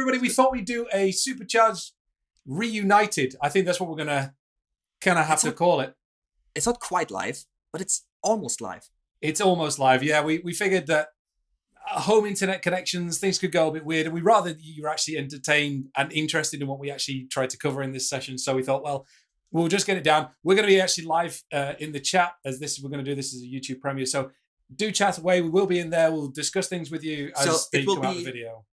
everybody, we thought we'd do a supercharged reunited. I think that's what we're gonna kind of have It's to not- call it. It's not quite live, but it's almost live. It's almost live. Yeah, we we figured that uh, home internet connections things could go a bit weird, and we rather you were actually entertained and interested in what we actually tried to cover in this session. So we thought, well, we'll just get it down. We're going to be actually live uh, in the chat as this. We're going to do this as a YouTube premiere. So do chat away. We will be in there. We'll discuss things with you as So they come out of the video.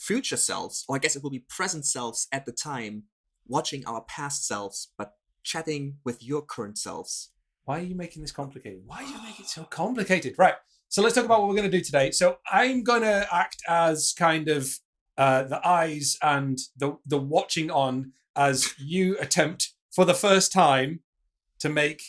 Future selves, or I guess it will be present selves at the time, watching our past selves, but chatting with your current selves. Why are you making this complicated? Why do you make it so complicated? Right. So let's talk about what we're going to do today. So I'm going to act as kind of uh, the eyes and the the watching on as you attempt for the first time to make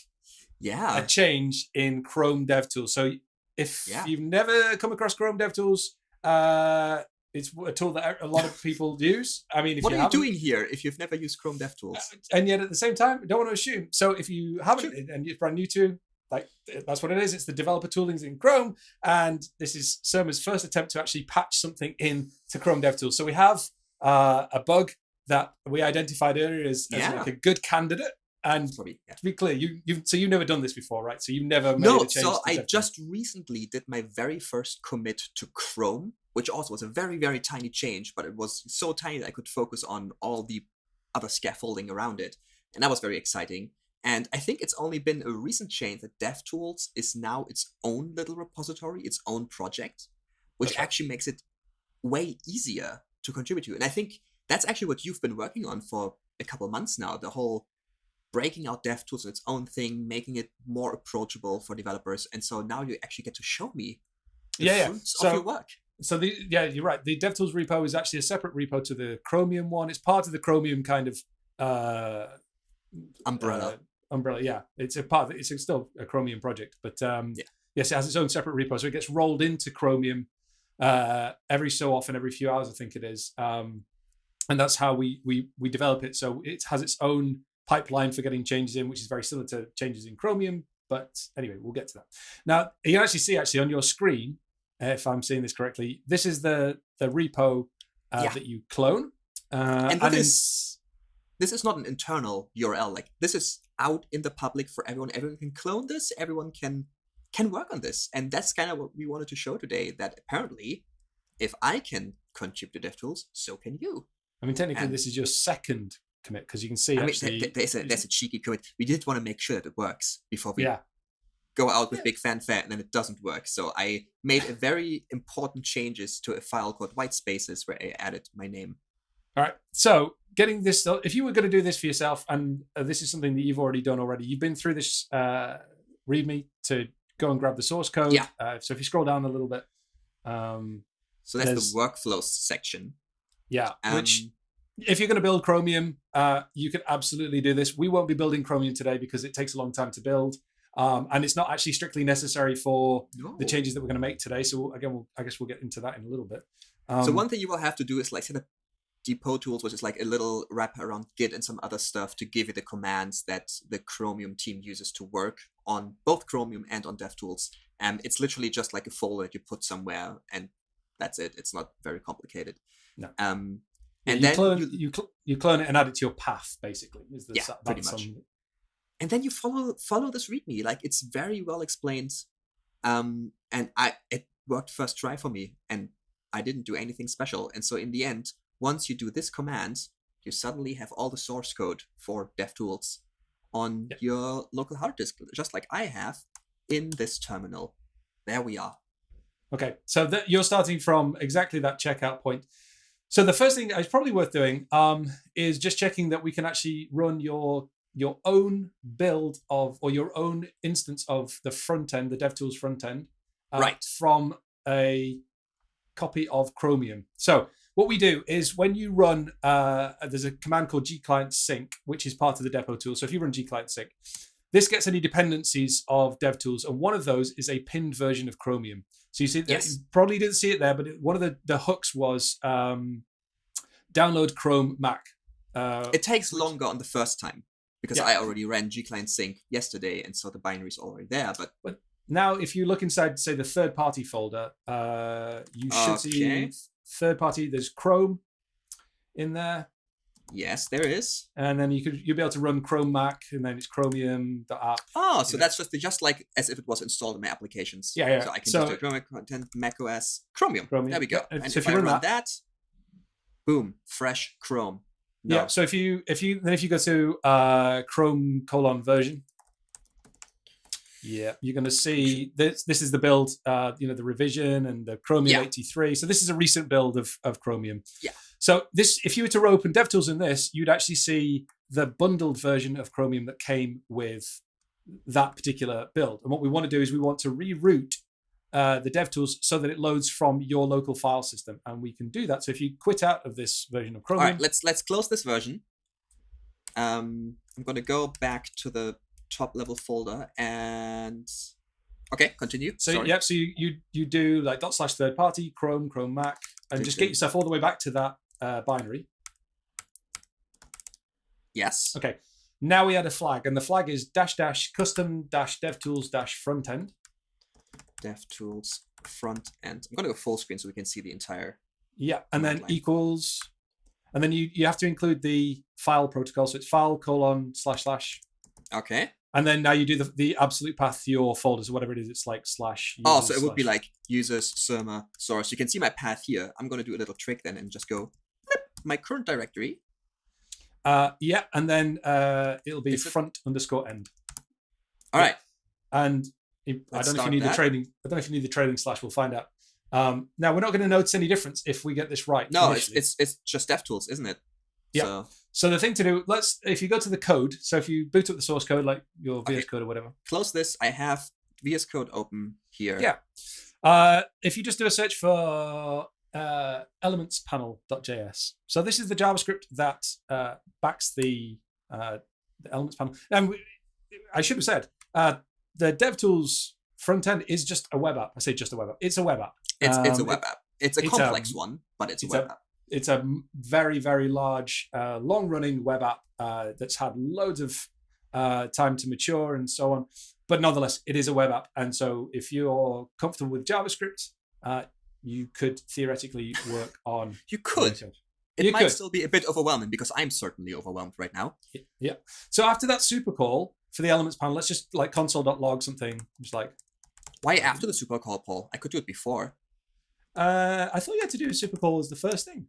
Yeah. a change in Chrome DevTools. So if Yeah. you've never come across Chrome DevTools, uh, it's a tool that a lot of people use. I mean, if what you are you doing here if you've never used Chrome DevTools? uh, and yet at the same time, don't want to assume. So if you haven't and you're brand new to, like that's what it is. It's the developer toolings in Chrome, and this is Surma's first attempt to actually patch something in to Chrome DevTools. So we have uh, a bug that we identified earlier as, as Yeah. like a good candidate. And Probably, yeah. to be clear, you you so you've never done this before, right? So you've never made No, a change. so I DevTools. just recently did my very first commit to Chrome, which also was a very, very tiny change, but it was so tiny that I could focus on all the other scaffolding around it. And that was very exciting. And I think it's only been a recent change that DevTools is now its own little repository, its own project, which right. actually makes it way easier to contribute to. And I think that's actually what you've been working on for a couple months now, the whole breaking out DevTools its own thing, making it more approachable for developers. And so now you actually get to show me the Yeah, yeah. fruits So- of your work. So the yeah, you're right. The DevTools repo is actually a separate repo to the Chromium one. It's part of the Chromium kind of uh, Umbrella. uh, umbrella, yeah. It's a part. Of, it's still a Chromium project, but um, Yeah. yes, it has its own separate repo. So it gets rolled into Chromium uh, every so often, every few hours, I think it is. Um, and that's how we we we develop it. So it has its own pipeline for getting changes in, which is very similar to changes in Chromium. But anyway, we'll get to that. Now you can actually see actually on your screen, if I'm seeing this correctly, this is the the repo uh, Yeah. that you clone. Uh, and in- this, this is not an internal URL. Like this is out in the public for everyone. Everyone can clone this. Everyone can can work on this. And that's kind of what we wanted to show today. That apparently, if I can contribute to DevTools, so can you. I mean, technically, and- this is your second commit because you can see I mean, actually. th- th- there's a there's a cheeky commit. We did want to make sure that it works before we yeah, go out with big fanfare and then it doesn't work. So I made a very important changes to a file called white spaces where I added my name. All right. So getting this, if you were going to do this for yourself, and uh, this is something that you've already done already, you've been through this uh, README to go and grab the source code. Yeah. Uh, so if you scroll down a little bit, um, So that's the workflows section. yeah, which Um, if you're going to build Chromium, uh, you can absolutely do this. We won't be building Chromium today because it takes a long time to build. Um, and it's not actually strictly necessary for no. the changes that we're going to make today. So again, we'll, I guess we'll get into that in a little bit. Um, so one thing you will have to do is like set up depot tools, which is like a little wrapper around Git and some other stuff to give you the commands that the Chromium team uses to work on both Chromium and on DevTools. Um, it's literally just like a folder that you put somewhere, and that's it. It's not very complicated. No. Um, and you then clone you, you, cl- you clone it and add it to your path, basically. Is the, Yeah, pretty much. on- and then you follow follow this README. Like it's very well explained, um, and I it worked first try for me, and I didn't do anything special. And so in the end, once you do this command, you suddenly have all the source code for DevTools on Yeah. your local hard disk, just like I have in this terminal. There we are. Okay, so that you're starting from exactly that checkout point. So the first thing is probably worth doing um, is just checking that we can actually run your your own build of or your own instance of the front end, the DevTools front end, uh, Right. from a copy of Chromium. So what we do is when you run, uh, there's a command called gclient sync, which is part of the depot tool. So if you run gclient sync, this gets any dependencies of DevTools, and one of those is a pinned version of Chromium. So you see, Yes. you probably didn't see it there, but it, one of the, the hooks was um, download Chrome Mac. Uh, It takes longer on the first time because Yeah. I already ran gclient sync yesterday, and so the binary is already there. But but now, if you look inside, say the third party folder, uh, you should see third party. There's Chrome, in there. Yes, there is. And then you could you'll be able to run Chrome Mac, and then it's Chromium.app. Oh, so Yeah. that's just just like as if it was installed in my applications. Yeah, yeah. So I can So- just do Chromium content, Mac OS, Chromium. Chromium, There we go. yeah. And So if, if you I run run that- that, boom, fresh Chrome. No. Yeah. So if you if you then if you go to uh, Chrome colon version, yeah, you're going to see this. This is the build. Uh, you know the revision and the Chromium Yeah. 83. So this is a recent build of of Chromium. Yeah. So this, if you were to open DevTools in this, you'd actually see the bundled version of Chromium that came with that particular build. And what we want to do is we want to reroute uh, the DevTools so that it loads from your local file system, and we can do that. So if you quit out of this version of All Chromium, right, let's let's close this version. Um, I'm gonna go back to the top level folder and okay, continue. So Sorry. yep, so you, you you do like dot slash third party Chrome Chrome Mac and just get yourself all the way back to that uh, binary. Yes. Okay, now we add a flag, and the flag is dash dash custom dash DevTools dash front end. DevTools front end. I'm gonna go full screen so we can see the entire. Yeah, and then line. equals, and then you you have to include the file protocol. So it's file colon slash slash, Okay. and then now you do the the absolute path to your folders or whatever it is. It's like slash. Oh, so it would be like users, server, source. You can see my path here. I'm gonna do a little trick then and just go my current directory. Uh, yeah, and then uh, it'll be Is it- front underscore end. All right. And I don't know if you need the that. trading. I don't know if you need the trading slash. We'll find out. Um, now we're not going to notice any difference if we get this right. No, it's initially. it's it's just DevTools, isn't it? Yeah. So so the thing to do. Let's if you go to the code. So if you boot up the source code, like your VS Okay. Code or whatever. close this. I have VS Code open here. Yeah. Uh, if you just do a search for uh, elementspanel.js. So this is the JavaScript that uh, backs the, uh, the elements panel. And we, I should have said uh, the DevTools front end is just a web app. I say just a web app. It's a web app. It's it's a Um, web app. It's a it's, complex um, one, but it's, it's a web a- app. It's a very very large, uh, long running web app uh, that's had loads of uh, time to mature and so on. But nonetheless, it is a web app, and so if you're comfortable with JavaScript, uh, you could theoretically work on. You could. It You might could. still be a bit overwhelming because I'm certainly overwhelmed right now. Yeah. So after that super call for the elements panel, let's just like console.log something. Just like Why after the super call, Paul? I could do it before. uh, I thought you had to do a super call as the first thing.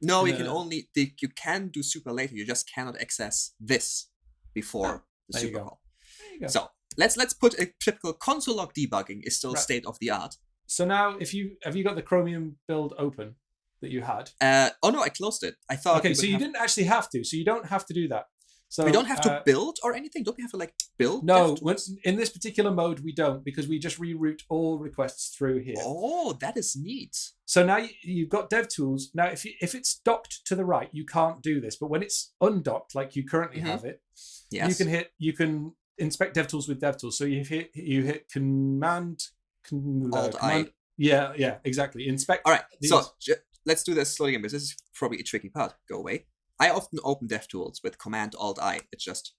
No, you can only the, you can do super later. You just cannot access this before the there super call. There you go. So let's let's put a typical console log debugging is still Right. state of the art. So now, if you have you got the Chromium build open that you had? Uh, oh no, I closed it. I thought Okay, so you have- didn't actually have to. So you don't have to do that. So we don't have to uh, build or anything. Don't we have to like build? no, in this particular mode, we don't because we just reroute all requests through here. Oh, that is neat. So now you, you've got DevTools. Now, if you, if it's docked to the right, you can't do this. But when it's undocked, like you currently Mhm. have it, Yes. you can hit you can inspect DevTools with DevTools. So you hit you hit Command, con, uh, Alt I. command yeah yeah exactly inspect. All right, so these. j- let's do this slowly again because this is probably a tricky part. Go away. I often open DevTools with Command Alt I. It's just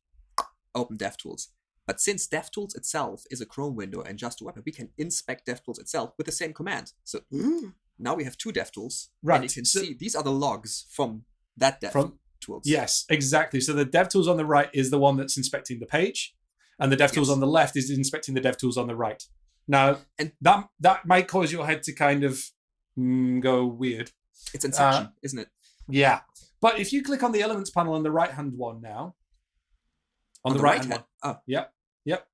open DevTools. But since DevTools itself is a Chrome window and just a web app, we can inspect DevTools itself with the same command. So now we have two DevTools, and you Right, can so- see these are the logs from that From- DevTools. Yes, exactly. So the DevTools on the right is the one that's inspecting the page, and the DevTools Yes. on the left is inspecting the DevTools on the right. Now, And- that that might cause your head to kind of mm, go weird. it's Inception, Uh, isn't it? Yeah, but if you click on the Elements panel on the right hand one now, on, the, right hand one, Oh, Yep, yep.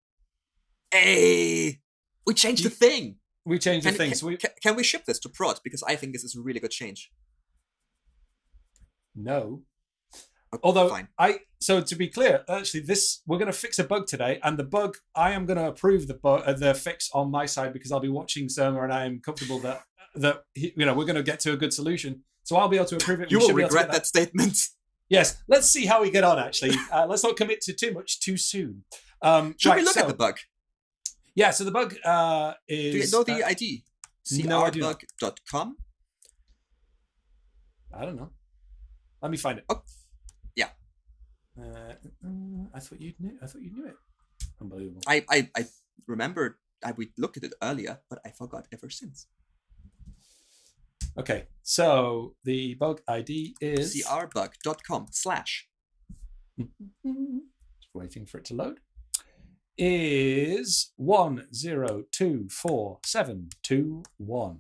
Hey, we changed You- the thing. we changed Can, the thing. can, So we can- can we ship this to prod? Because I think this is a really good change. no. Okay, Although fine. I so to be clear, actually, this we're going to fix a bug today, and the bug I am going to approve the bug, uh, the fix on my side because I'll be watching Surma, and I am comfortable that that he, you know we're going to get to a good solution. So I'll be able to approve it. You We will regret get that statement. Yes, let's see how we get on. Actually, uh, let's not commit to too much too soon. Um, Should right, we look so- at the bug? Yeah, so the bug uh, Do you is. know the uh, ID? no, I crbug.com. I don't know. Let me find it. Oh, yeah. Uh, uh, I thought you knew. I thought you knew it. Unbelievable. I, I, I remember I, we looked at it earlier, but I forgot ever since. Okay, so the bug ID is crbug.com slash. Just waiting for it to load. Is one zero two four seven two one.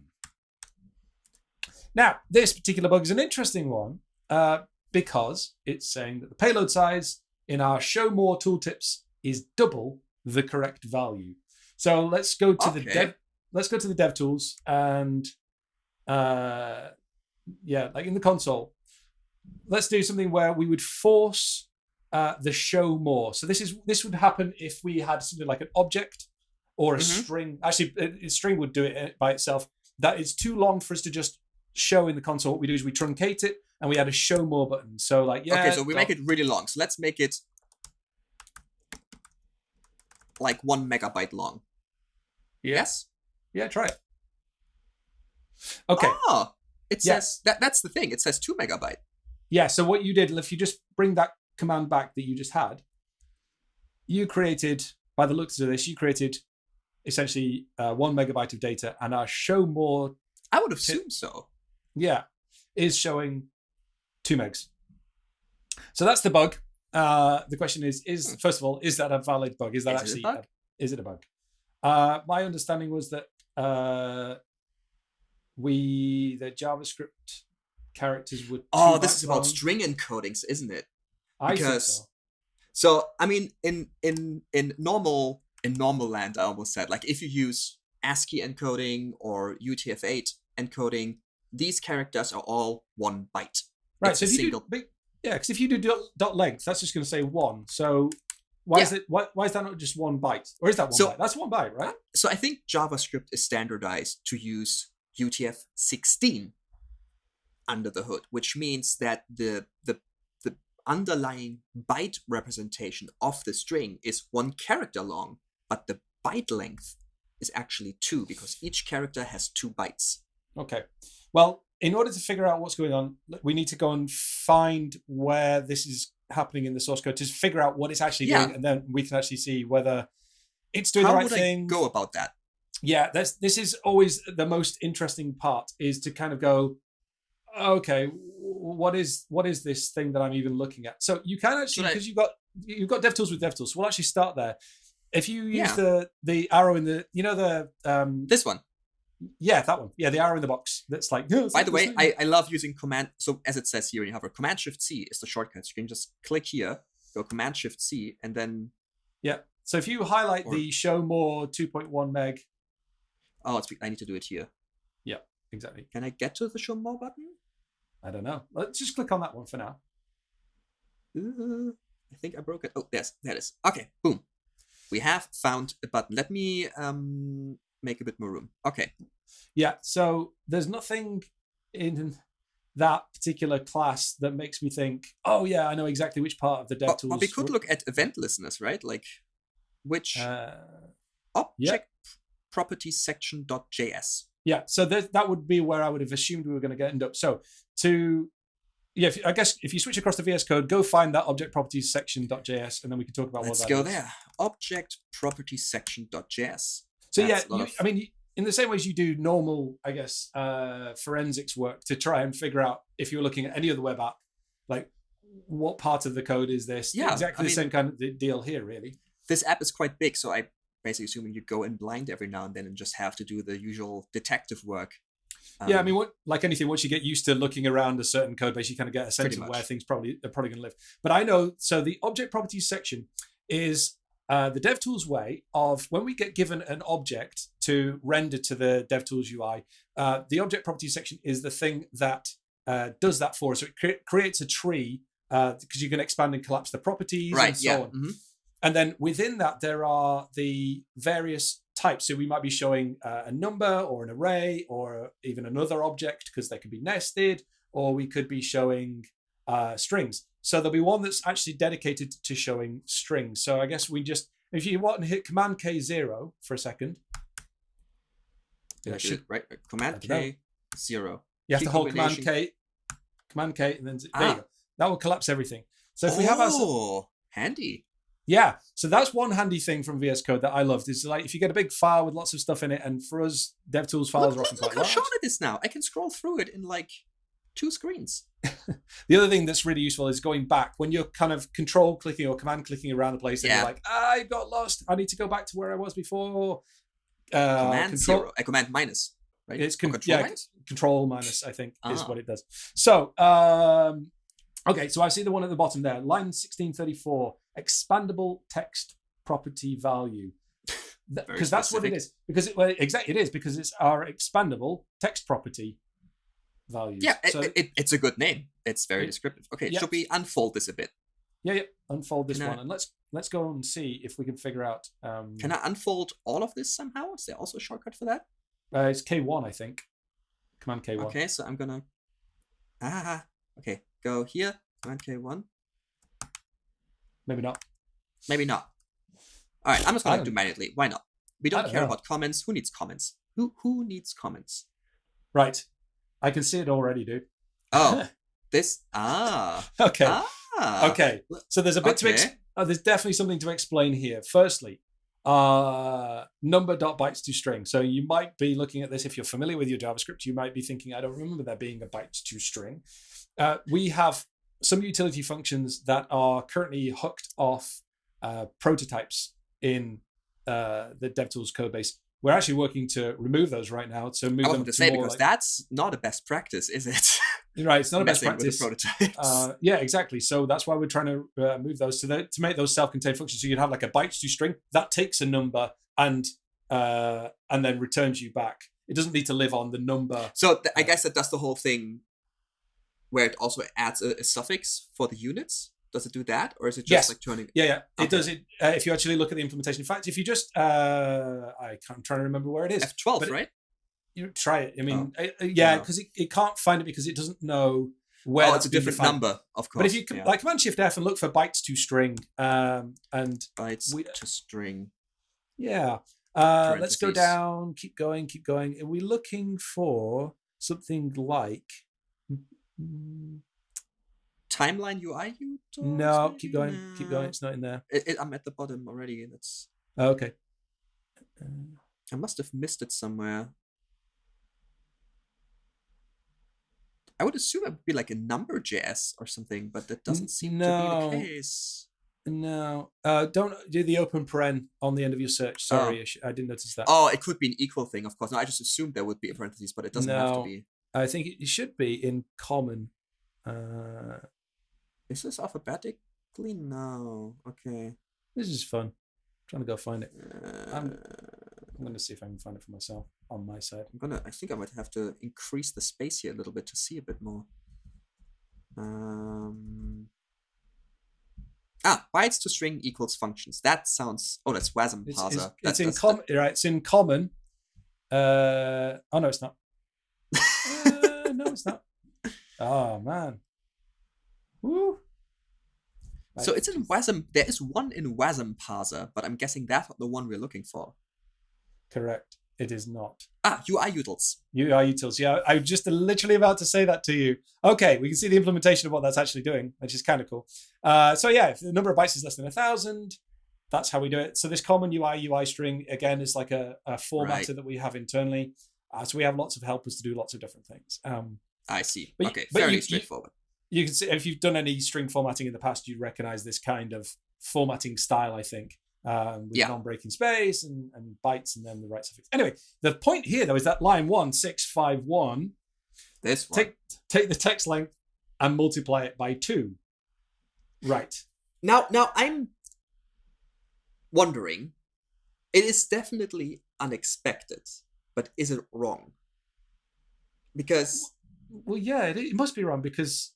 Now, this particular bug is an interesting one uh, because it's saying that the payload size in our show more tooltips is double the correct value. So let's go to the Okay. dev. Let's go to the dev tools and uh, yeah, like in the console, let's do something where we would force uh, the show more. So this is this would happen if we had something like an object or a Mhm. string. Actually, a, a string would do it uh, by itself. That is too long for us to just show in the console. What we do is we truncate it and we add a show more button. So like yeah, okay, so we dot- make it really long. So let's make it like one megabyte long. Yeah. Yes. yeah, try it. Okay, Oh, it Yeah. says that. That's the thing. It says two megabyte. yeah. So what you did, if you just bring that command back that you just had, you created by the looks of this, you created essentially uh, one megabyte of data, and our show more I would assume so. yeah, is showing two megs. So that's the bug. Uh, the question is: Is Hmm. first of all, is that a valid bug? Is that Is it a actually bug? is it a bug? Uh, my understanding was that uh, we the JavaScript characters would. Oh, this is about string encodings, isn't it? I think because- so. So I mean, in in in normal in normal land, I almost said like if you use ASCII encoding or UTF-8 encoding, these characters are all one byte. Right. it's So a if you single- do, yeah, because if you do dot, dot length, that's just going to say one. So why is it? Why, why is that not just one byte? Or is that one So- byte? That's one byte, right? So I think JavaScript is standardized to use UTF-16 under the hood, which means that the the the underlying byte representation of the string is one character long, but the byte length is actually two because each character has two bytes. Okay. Well, in order to figure out what's going on, we need to go and find where this is happening in the source code to figure out what it's actually Yeah. doing, and then we can actually see whether it's doing How the right would thing. I go about that? Yeah, that's this is always the most interesting part is to kind of go, okay, what is what is this thing that I'm even looking at? So you can actually because you've got you've got DevTools with DevTools. So we'll actually start there. If you use Yeah. the the arrow in the you know the um This one. yeah that one yeah the arrow in the box that's like "No, it's By the way. I, I love using command. So as it says here in Hover, Command Shift C is the shortcut. So you can just click here, go Command Shift C, and then Yeah. So if you highlight Or- the show more 2.1 meg, oh, it's, I need to do it here. Yeah, exactly. Can I get to the Show More button? I don't know. Let's just click on that one for now. Uh, I think I broke it. Oh, yes, there it is. Okay, boom. We have found a button. Let me um make a bit more room. Okay. Yeah. So there's nothing in that particular class that makes me think, oh yeah, I know exactly which part of the But, DevTools. but we could look at event listeners, right? Like which Uh, object section dot yeah. So that that would be where I would have assumed we were going to get end up. So to yeah, if, I guess if you switch across to VS Code, go find that object properties section.js, and then we can talk about Let's what that go is. there. Object properties section.js. So That's yeah, you, I mean, in the same ways you do normal, I guess, uh, forensics work to try and figure out if you're looking at any other web app, like what part of the code is this? Yeah, exactly I the mean- same kind of deal here, really. This app is quite big, so I basically assuming you go in blind every now and then and just have to do the usual detective work. yeah, I Um, mean, what, like anything, once you get used to looking around a certain code base, you kind of get a sense of where things probably are probably going to live. But I know, so the object properties section is uh, the DevTools way of when we get given an object to render to the DevTools UI, uh, the object properties section is the thing that uh, does that for us. So it cre- creates a tree because you can expand and collapse the properties right, and so yeah. on. mhm. And then within that, there are the various types. So we might be showing uh, a number or an array or even another object because they can be nested, or we could be showing uh, strings. So there'll be one that's actually dedicated to showing strings. So I guess we just, if you want to hit Command K zero for a second, Did I it do should- right? right. Command I don't know. K zero. you have Key to hold Command. K, Command K, and then there Ah. you go. That will collapse everything. So if we have our oh, handy. Yeah, so that's one handy thing from VS Code that I loved. Is like if you get a big file with lots of stuff in it, and for us, DevTools files Look, are often look, look quite how large. short it is now. I can scroll through it in like two screens. The other thing that's really useful is going back when you're kind of control clicking or command clicking around the place, and Yeah. you're like, I got lost. I need to go back to where I was before. Uh, command control, zero, uh, command minus, right? It's con- control yeah, minus. control minus, I think, is Ah. what it does. So, um, okay, so I see the one at the bottom there, line 1634, expandable text property value. Because that's what it is. Because it, well, exactly, it is because it's our expandable text property value. Yeah, So, it, it's a good name. It's very It- descriptive. Okay, yeah. should we unfold this a bit? yeah, yeah. Unfold this Can I- one, and let's let's go and see if we can figure out. Um, Can I unfold all of this somehow? Is there also a shortcut for that? uh, it's K one, I think. Command K one. Okay, so I'm gonna. Ah, okay. Go here. Command K1. Maybe not. Maybe not. All right, I'm just gonna don't- manually. Why not? We don't don't care know. about comments. Who needs comments? Who who needs comments? Right. I can see it already, dude. Oh, this. Ah. Okay. Ah. okay. So there's a bit to Okay. uh, there's definitely something to explain here. Firstly, uh, number dot bytes to string. So you might be looking at this if you're familiar with your JavaScript. You might be thinking, I don't remember there being a bytes to string. Uh, we have some utility functions that are currently hooked off uh, prototypes in uh, the DevTools code base. We're actually working to remove those right now. So move I them to to say more because like- that's not a best practice, is it? right. It's not a best practice. Uh, yeah, exactly. So that's why we're trying to uh, move those to the, to make those self-contained functions. So you'd have like a bytes to string that takes a number and uh, and then returns you back. It doesn't need to live on the number. so th- I guess that does the whole thing, where it also adds a, a suffix for the units. Does it do that, or is it just Yes. like turning? Yeah, yeah. It Okay. does it. Uh, if you actually look at the implementation. In fact, if you just uh, I can't, I'm trying to remember where it is. F12, But it- right? You try it. I mean, Oh. uh, yeah, because it, it can't find it because it doesn't know where. oh, it's a different defined. number, of course. But if you can, yeah. like Command Shift F and look for bytes to string, um, and bytes we- to string. Yeah. Uh, let's go down. Keep going. Keep going. Are we looking for something like? Mm, Timeline UI utils, No, keep going. Keep going. It's not in there. It, it, I'm at the bottom already. That's Oh, okay. Uh, I must have missed it somewhere. I would assume it would be like a number JS or something, but that doesn't seem to be the case. no. Uh, don't do the open paren on the end of your search. Sorry, I, sh- I didn't notice that. Oh, it could be an equal thing, of course. No, I just assumed there would be a parentheses, but it doesn't have to be. I think it should be in common. Uh, Is this alphabetically? No. Okay. this is fun. trying to go find it. Uh, I'm- I'm going to see if I can find it for myself on my side. I'm gonna. I think I might have to increase the space here a little bit to see a bit more. Um. Ah, bytes to string equals functions. That sounds. Oh, that's WASM It's, parser. it's, That- it's in common, right? It's in common. Uh, oh no, it's not. Uh, no, it's not. Oh man. Woo. So it's in WASM. There is one in WASM parser, but I'm guessing that's not the one we're looking for. correct. It is not. Ah, UI utils. UI utils. Yeah, I was just literally about to say that to you. Okay, we can see the implementation of what that's actually doing, which is kind of cool. Uh, so yeah, if the number of bytes is less than a thousand, that's how we do it. So this common UI UI string again is like a, a formatter Right. that we have internally. Uh, so we have lots of helpers to do lots of different things. Um, I see. But okay, but fairly you- you- straightforward. you can see if you've done any string formatting in the past, you'd recognize this kind of formatting style, I think, um, with Yeah. non-breaking space and, and bytes and then the right suffix. Anyway, the point here though is that line one six five one This one. take take the text length and multiply it by two. Right. Now, now I'm wondering. It is definitely unexpected, but is it wrong? Because Well, yeah, it, it must be wrong because,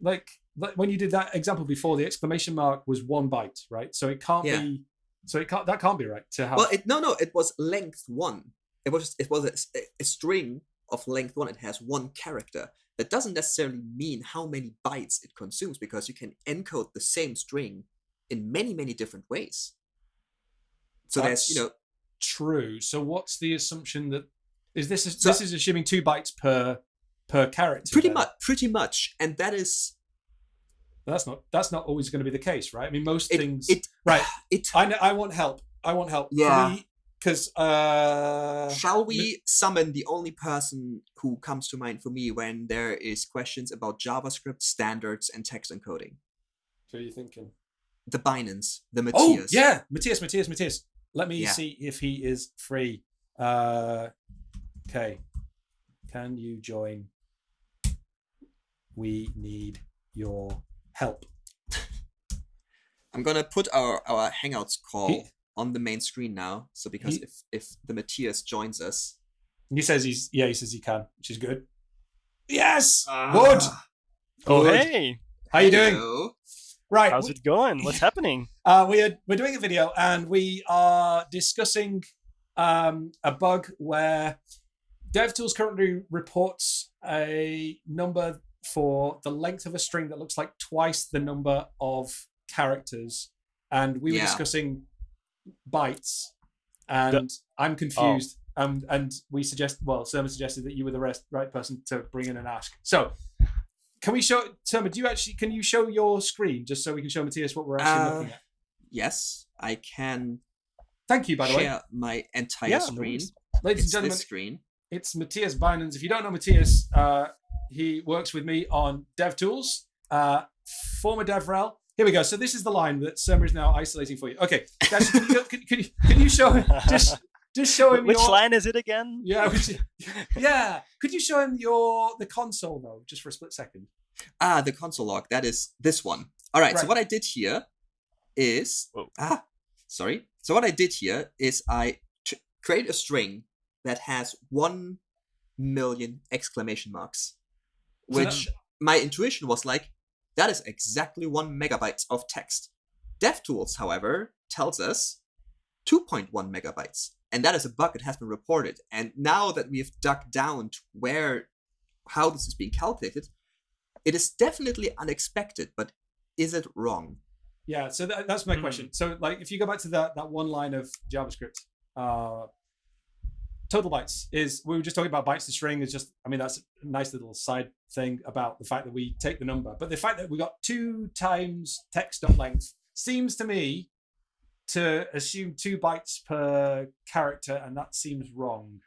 like, like when you did that example before, the exclamation mark was one byte, right? So it can't Yeah. be. So it can't. That can't be right to have. well, it no, no, it was length one. It was it was a, a string of length one. It has one character. That doesn't necessarily mean how many bytes it consumes because you can encode the same string in many, many different ways. So there's, you know, true. So what's the assumption that is this? Is, So- this is assuming two bytes per per character. pretty then? much, pretty much, and that is That's not that's not always going to be the case, right? I mean, most It, things. it right. it I know, I want help. I want help. Yeah. Because uh, Shall we summon the only person who comes to mind for me when there is questions about JavaScript standards and text encoding? who are you thinking? The Bynens, the Mathias. Oh Mathias. yeah, Mathias, Mathias, Mathias. Let me Yeah. see if he is free. Uh, okay, can you join? We need your help. I'm gonna put our our Hangouts call He- on the main screen now. So because He- if if the Mathias joins us, He says he's yeah. He says he can, which is good. Yes, good. Ah, Oh, Good. hey, How you doing? hello. Right, how's we- it going? What's happening? Uh, we are we're doing a video and we are discussing um, a bug where DevTools currently reports a number for the length of a string that looks like twice the number of characters, and we were Yeah. discussing bytes, and I'm confused. Um, and we suggest well, Surma suggested that you were the rest, right person to bring in and ask. So. Can we show Surma? Do you actually can you show your screen just so we can show Mathias what we're actually Uh, looking at? Yes, I can Thank you, by the way. share my entire Yeah, screen. Ladies It's and gentlemen, this screen. it's Mathias Bynens. If you don't know Mathias, uh, he works with me on DevTools, uh, former DevRel. Here we go. So this is the line that Surma is now isolating for you. Okay, guys, can, you, can, can, you, can you show just just show him Which your, line is it again? Yeah, which, yeah. Could you show him your the console though, just for a split second? Ah, the console log. That is this one. All right. So what I did here is Whoa. ah, sorry. So what I did here is I t- create a string that has one million exclamation marks, So that- which my intuition was like, that is exactly one megabytes of text. DevTools, however, tells us 2.1 megabytes, and that is a bug that has been reported. And now that we've dug down to where, how this is being calculated, it is definitely unexpected, but is it wrong? Yeah, so that, that's my Hmm. question. So, like, if you go back to that that one line of JavaScript, uh, total bytes is we were just talking about bytes to string is just. I mean, that's a nice little side thing about the fact that we take the number, but the fact that we got two times text length seems to me to assume two bytes per character, and that seems wrong.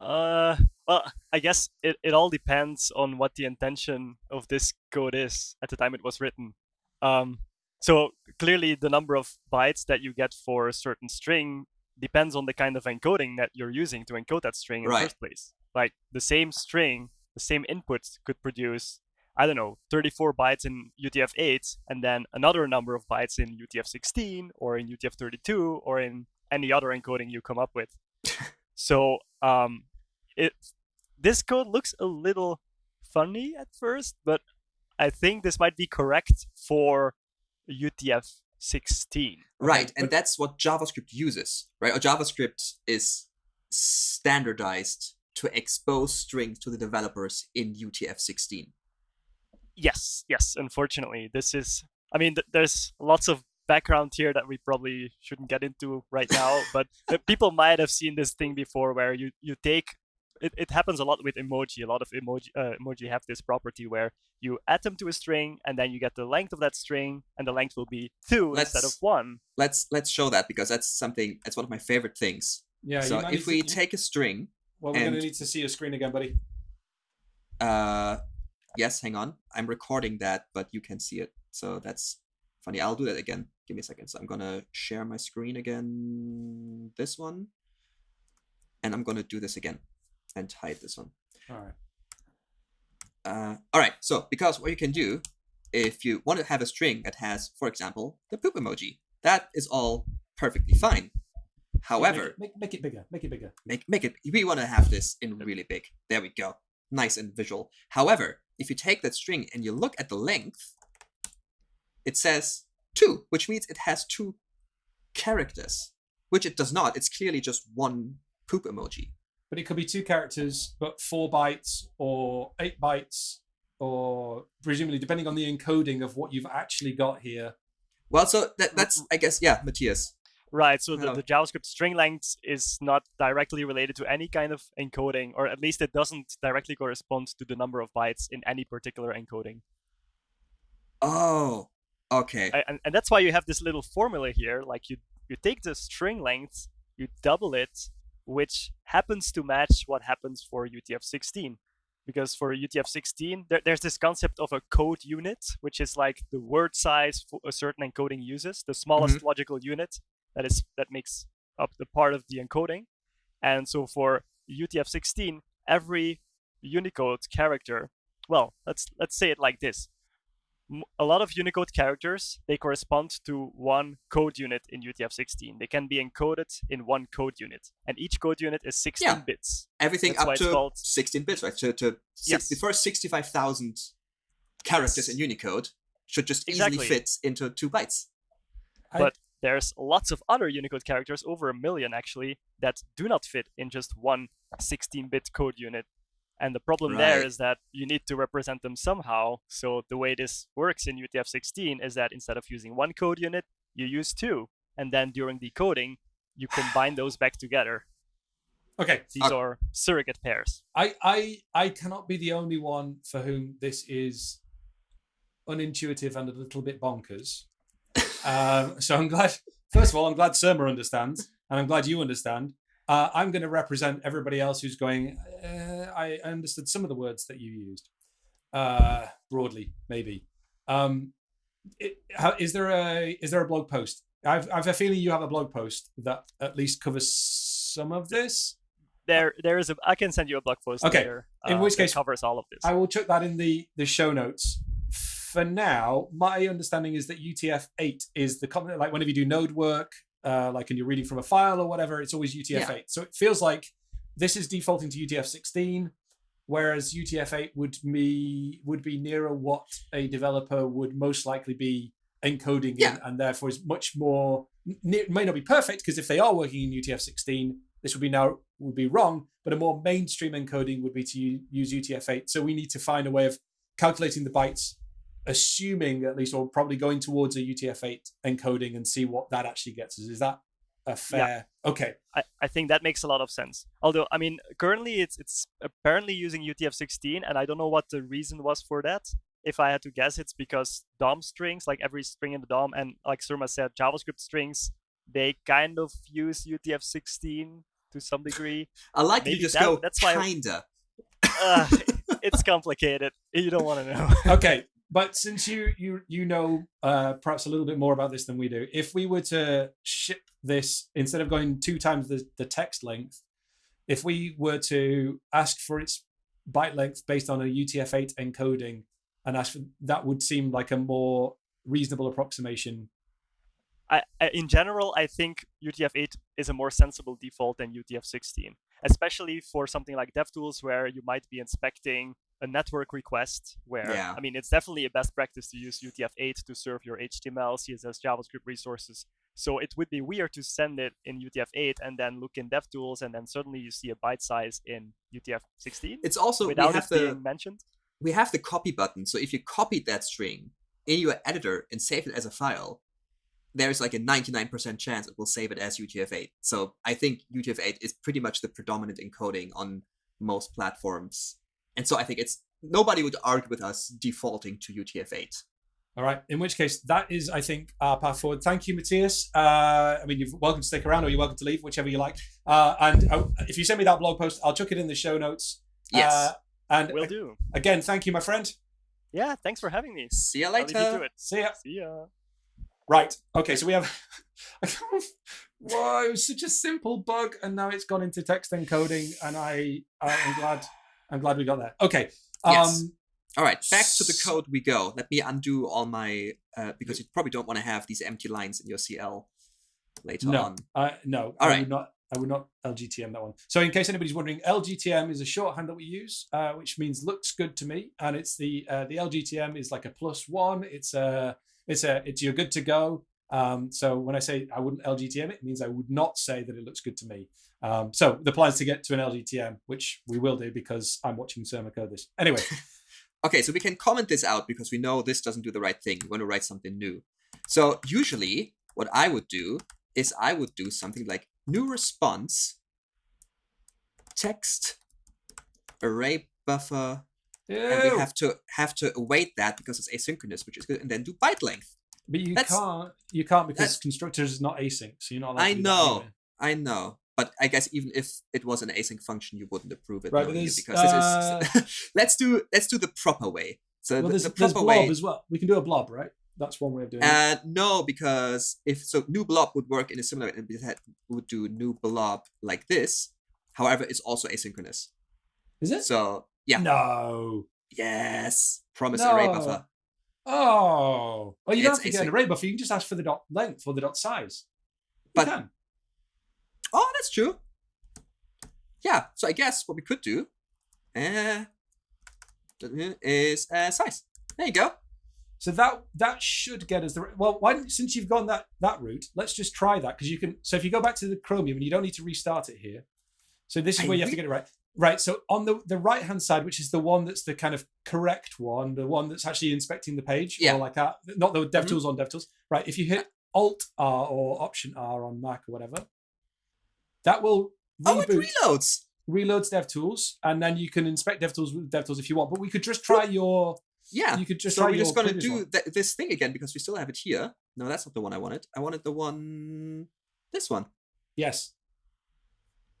Uh, well, I guess it, it all depends on what the intention of this code is at the time it was written. Um, so clearly, the number of bytes that you get for a certain string depends on the kind of encoding that you're using to encode that string in Right. the first place. Like the same string, the same input could produce, I don't know, 34 bytes in UTF-8, and then another number of bytes in UTF-16 or in UTF-32 or in any other encoding you come up with. so um, it this code looks a little funny at first, but I think this might be correct for UTF-16. Right, but- and that's what JavaScript uses, right? Or JavaScript is standardized to expose strings to the developers in UTF-16. Yes, yes. Unfortunately, this is. I mean, th- there's lots of background here that we probably shouldn't get into right now, but uh, people might have seen this thing before, where you you take. It, it happens a lot with emoji. A lot of emoji uh, emoji have this property where you add them to a string, and then you get the length of that string, and the length will be 2 instead of one. Let's let's show that because that's something that's one of my favorite things. Yeah. so if we to, take a string, well, we're going to need to see your screen again, buddy. uh, yes, hang on, I'm recording that, but you can see it, so that's funny. I'll do that again. Give me a second. So I'm gonna share my screen again. This one, and I'm gonna do this again, and hide this one. All right. Uh, all right. So because what you can do, if you want to have a string that has, for example, the poop emoji, that is all perfectly fine. However, make, it- make, make it bigger. Make it bigger. make make it. We want to have this in really big. There we go. Nice and visual. However, if you take that string and you look at the length, it says two, which means it has two characters, which it does not. It's clearly just one poop emoji. But it could be two characters, but four bytes or eight bytes, or presumably depending on the encoding of what you've actually got here. Well, so that, that's mm-hmm. I guess yeah, Mathias. Right, so the, the JavaScript string length is not directly related to any kind of encoding, or at least it doesn't directly correspond to the number of bytes in any particular encoding. Oh, okay. I- and, and that's why you have this little formula here. Like you you take the string length, you double it, which happens to match what happens for UTF-16. Because for UTF-16, there, there's this concept of a code unit, which is like the word size for a certain encoding uses, the smallest mm-hmm. logical unit that is that makes up the part of the encoding. And so for UTF-16, every Unicode character, well, let's let's say it like this: a lot of Unicode characters they correspond to one code unit in UTF-16. They can be encoded in one code unit, and each code unit is 16 Yeah. bits. Everything That's up to called- 16 bits, right? To, to six, Yes. the first 65,000 characters Yes. in Unicode should just Exactly. easily fit into two bytes. I- But there's lots of other Unicode characters, over a million actually, that do not fit in just one 16-bit code unit. And the problem there Right. is that you need to represent them somehow. So the way this works in UTF-16 is that instead of using one code unit, you use two, and then during decoding, you combine those back together. okay. These are surrogate pairs. I, I I cannot be the only one for whom this is unintuitive and a little bit bonkers. um, so I'm glad. First of all, I'm glad Surma understands, and I'm glad you understand. Uh, I'm going to represent everybody else who's going. Uh, I understood some of the words that you used, uh, broadly, maybe. Um, it, how, is there a is there a blog post? I've, I've a feeling you have a blog post that at least covers some of this. There, there is a. I can send you a blog post Okay, later. in uh, which case- covers all of this. I will chuck that in the the show notes. For now, my understanding is that UTF-8 is the common like whenever you do node work, uh, like and you're reading from a file or whatever, it's always UTF-8. So it feels like this is defaulting to UTF-16, whereas UTF-8 would be would be nearer what a developer would most likely be encoding Yeah. in, and therefore is much more. It may not be perfect because if they are working in UTF-16, this would be now would be wrong. But a more mainstream encoding would be to use UTF-8. So we need to find a way of calculating the bytes, assuming at least, or probably going towards a UTF-8 encoding and see what that actually gets us. Is that a fair? Yeah. Okay. I, I think that makes a lot of sense. Although, I mean, currently it's it's apparently using UTF-16, and I don't know what the reason was for that. If I had to guess, it's because DOM strings, like every string in the DOM, and like Surma said, JavaScript strings, they kind of use UTF-16 to some degree. I like that you just that- go that's why kinda. Uh, it's complicated. You don't want to know. okay but since you you you know uh, perhaps a little bit more about this than we do if we were to ship this instead of going two times the, the text length if we were to ask for its byte length based on a utf-8 encoding and ask for that would seem like a more reasonable approximation. I, I, in general, I think UTF-8 is a more sensible default than UTF-16, especially for something like DevTools where you might be inspecting a network request. Where Yeah. I mean, it's definitely a best practice to use UTF-8 to serve your HTML, CSS, JavaScript resources. So it would be weird to send it in UTF-8 and then look in DevTools, and then suddenly you see a byte size in UTF-16 It's also we without have it the being mentioned. we have the copy button. So if you copied that string in your editor and save it as a file, there's like a 99% chance it will save it as UTF-8. So I think UTF-8 is pretty much the predominant encoding on most platforms. And so I think it's nobody would argue with us defaulting to UTF-8. All right. In which case, that is, I think, our path forward. Thank you, Mathias. Uh, I mean, you're welcome to stick around or you're welcome to leave, whichever you like. Uh, and uh, if you send me that blog post, I'll chuck it in the show notes. Yes. Uh, and Will do. again, thank you, my friend. Yeah, thanks for having me. See you I'll leave you to later. it. See ya. See ya. Right. Okay. So we have. Whoa! Such a simple bug, and now it's gone into text encoding, and I'm glad, I'm glad we got that. Okay. Um, Yes. All right, back to the code we go. Let me undo all my uh, because you probably don't want to have these empty lines in your CL later No. on. Uh, no, All I right. would not. I would not LGTM that one. So, in case anybody's wondering, LGTM is a shorthand that we use, uh, which means looks good to me, and it's the uh, the LGTM is like a plus one. It's a it's a it's you're good to go. Um, so when I say I wouldn't LGTM, it means I would not say that it looks good to me. Um, so the plan is to get to an LGTM, which we will do because I'm watching Surma code this. Anyway, Okay, so we can comment this out because we know this doesn't do the right thing. We want to write something new. So usually, what I would do is I would do something like new response text array buffer and we have to have to await that because it's asynchronous, which is good, and then do byte length. But you That's- can't. You can't because constructors is not async, so you're not. Allowed I to do know. I know, but I guess even if it was an async function, you wouldn't approve it, Right, but knowing you, there's, because this is. let's do let's do the proper way. So Well, the, the there's proper blob way. as well. We can do a blob, right? That's one way of doing it. Uh, no, because if so, new blob would work in a similar, and we would do new blob like this. However, it's also asynchronous. Is it? So yeah, No. yes, promise array buffer. Oh. Well, you don't It's have to get an array buffer. You can just ask for the dot length or the dot size. You But- can. Oh, that's true. Yeah, so I guess what we could do uh, is uh, size. There you go. So that that should get us the well. Why since you've gone that that route, let's just try that because you can. So if you go back to the Chromium and you don't need to restart it here. So this is I where you have to get it right. Right. So on the the right hand side, which is the one that's the kind of correct one, the one that's actually inspecting the page, Yeah. or like that, not the Mhm. DevTools on DevTools. Right. If you hit Alt R or Option R on Mac or whatever, that will oh, reboot, Oh, it reloads. reloads DevTools, and then you can inspect DevTools with DevTools if you want. But we could just try your. Yeah. You could just so we're just gonna do th- this thing again because we still have it here. No, that's not the one I wanted. I wanted the one, this one. Yes.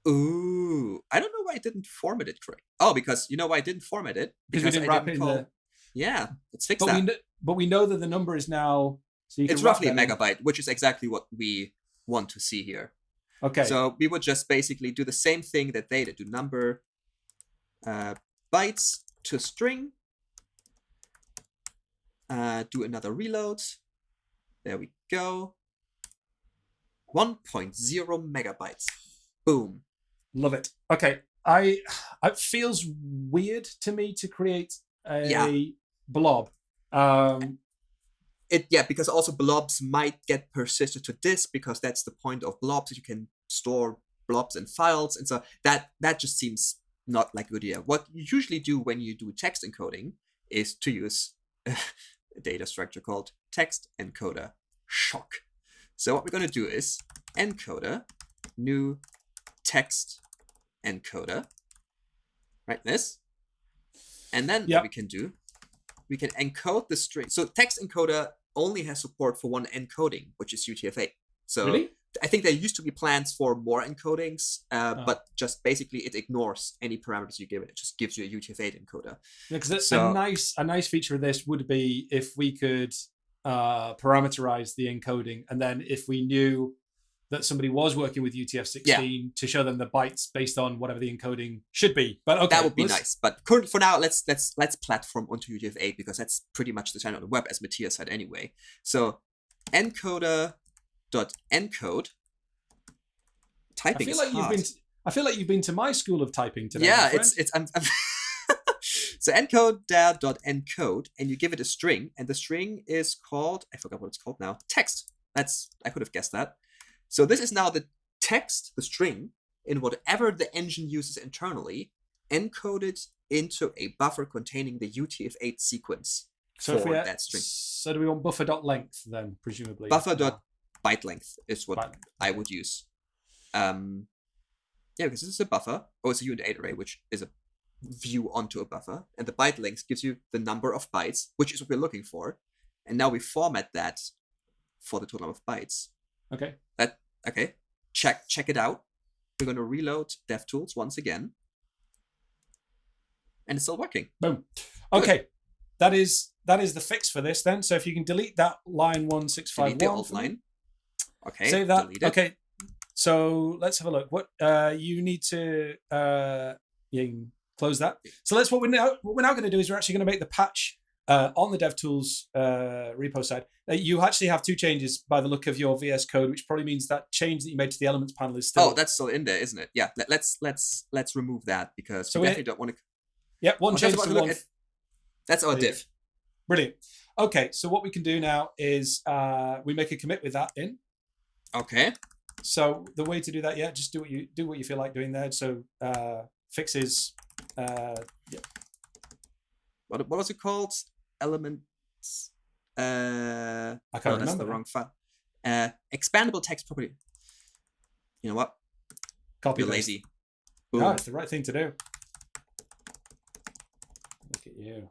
Ooh, I don't know why I didn't format it correct. Oh, because you know why I didn't format it? Because we didn't I wrap it in the. Yeah, let's fix But that. we, kn- but we know that the number is now. So you can it's roughly a that in. megabyte, which is exactly what we want to see here. Okay. So we would just basically do the same thing that they did. Do number uh, bytes to string. Uh, do another reload. There we go. 1.0 megabytes. Boom. Love it. Okay. I. It feels weird to me to create a Yeah. blob. Um, It yeah, because also blobs might get persisted to disk because that's the point of blobs. You can store blobs and files, and so that that just seems not like a good idea. What you usually do when you do text encoding is to use a data structure called text encoder. Shock. So what we're going to do is encoder new text encoder, right? This, and then Yep. what we can do, we can encode the string. So text encoder only has support for one encoding, which is UTF-8. So really? I think there used to be plans for more encodings, uh, Oh. but just basically it ignores any parameters you give it. It just gives you a UTF-8 encoder. Because a So- nice a nice feature of this would be if we could uh, parameterize the encoding, and then if we knew that somebody was working with UTF-16 to show them the bytes based on whatever the encoding should be. But okay, that would be nice. But current, for now, let's let's let's platform onto UTF-8 because that's pretty much the standard on the web, as Mathias said anyway. So encoder dot encode. Typing I feel like you've been. To, I feel like you've been to my school of typing today. yeah, it's it's I'm, I'm so encode dot encode, and you give it a string, and the string is called I forgot what it's called now. Text. That's I could have guessed that. So this is now the text, the string, in whatever the engine uses internally, encoded into a buffer containing the UTF-8 sequence so for we, that string. So do we want buffer dot length then, presumably? Buffer dot byte length is what Byte. I would use. Um, yeah, because this is a buffer. Oh, it's a unit 8 array, which is a view onto a buffer. And the byte length gives you the number of bytes, which is what we're looking for. And now we format that for the total number of bytes. Okay. Okay, check check it out. We're going to reload DevTools once again. And it's still working. Boom. Okay. That is that is the fix for this then. So if you can delete that line one six five Delete the one. alt line. Okay, Save that. delete it. Okay. So let's have a look. What uh you need to uh you can close that. So let's what we're now what we're now going to do is we're actually going to make the patch uh, on the DevTools uh, repo side. Uh, you actually have two changes by the look of your VS code, which probably means that change that you made to the elements panel is still. Oh, that's still in there, isn't it? Yeah. Let, let's let's let's remove that because So we definitely don't want to. yeah, one change to one. at- That's our div. Brilliant. Okay, so what we can do now is uh, we make a commit with that in. Okay. So the way to do that, yeah, just do what you do what you feel like doing there. So uh, fixes. Uh, yeah, What what was it called? Elements. Uh, I can't that's remember. the wrong file. Uh, expandable text property. You know what? Copy You're lazy. No, it's the right thing to do. Look at you.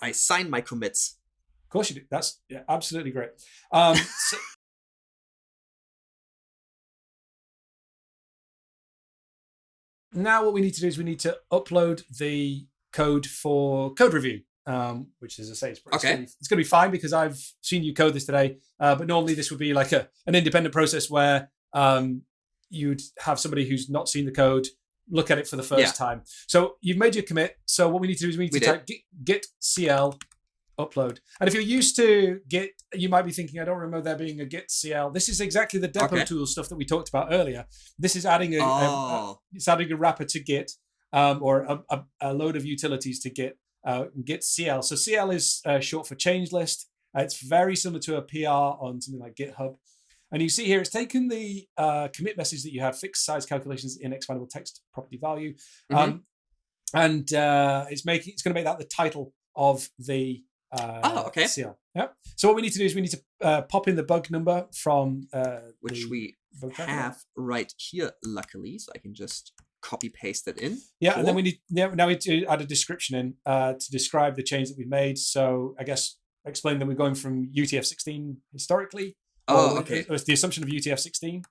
I sign my commits. Of course you do. That's yeah, absolutely great. Um, so, now what we need to do is we need to upload the code for code review, um, which, is I say, it's, it's gonna be- it's going to be fine because I've seen you code this today. Uh, but normally this would be like a an independent process where um, you'd have somebody who's not seen the code look at it for the first Yeah. time. So you've made your commit. So what we need to do is we need We to did. type git, git cl upload. And if you're used to Git, you might be thinking, I don't remember there being a Git CL. This is exactly the depot Okay. tool stuff that we talked about earlier. This is adding a, a- a- Oh, it's adding a wrapper to Git um, or a, a, a load of utilities to Git. Uh, Git CL. So CL is uh, short for change list. Uh, it's very similar to a PR on something like GitHub. And you see here, it's taken the uh, commit message that you have fixed size calculations in expandable text property value, Mhm. um, and uh, it's making it's going to make that the title of the uh, Oh, okay. CL. Yep. So what we need to do is we need to uh, pop in the bug number from uh, which we have right here, luckily. So I can just copy paste it in. Yeah, and then we need yeah, now we need to add a description in uh, to describe the change that we've made. So I guess explain that we're going from UTF-16 historically. Oh, okay. It was the assumption of UTF-16,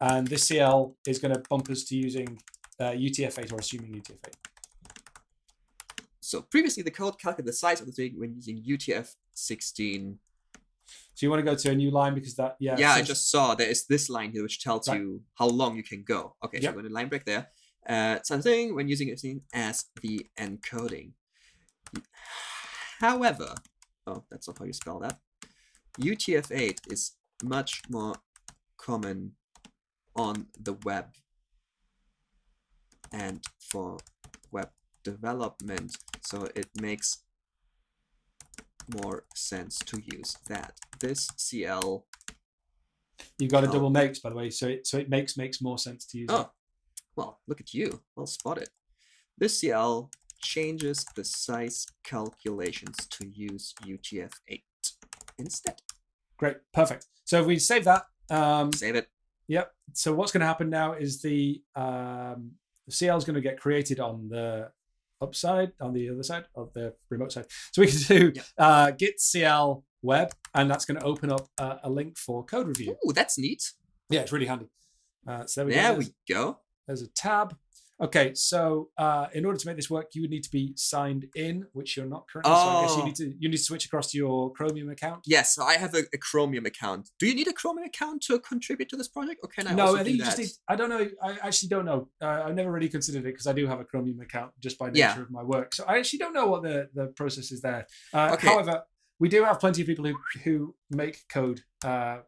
and this CL is going to bump us to using uh, UTF-8 or assuming UTF-8. So previously, the code calculated the size of the string when using UTF-16. So you want to go to a new line because that yeah Yeah, I just saw there is this line here which tells Right. you how long you can go. Okay, Yep. so I'm going to line break there. Uh, something when using it as the encoding. However, oh, that's not how you spell that. UTF-8 is much more common on the web and for web development, so it makes more sense to use that. This CL you've got a double makes by the way, so it so it makes makes more sense to use. it. Oh, well, look at you. Well spotted. This CL changes the size calculations to use UTF-8 instead. Great, perfect. So if we save that, um, Save it. Yep. So what's going to happen now is the um, the CL is going to get created on the upside, on the other side of the remote side. So we can do Yep. uh, git CL web, and that's going to open up a, a link for code review. Ooh, that's neat. Yeah, it's really handy. Uh, so there we There go. we go. There's a tab. Okay, so uh, in order to make this work, you would need to be signed in, which you're not currently. So I guess you Oh. need to you need to switch across to your Chromium account. Yes, so I have a, a Chromium account. Do you need a Chromium account to contribute to this project, or can I no, I think you just need. I don't know. I actually don't know. Uh, I've never really considered it because I do have a Chromium account just by nature Yeah. of my work. So I actually don't know what the the process is there. Uh, Okay. However, we do have plenty of people who who make code. Uh,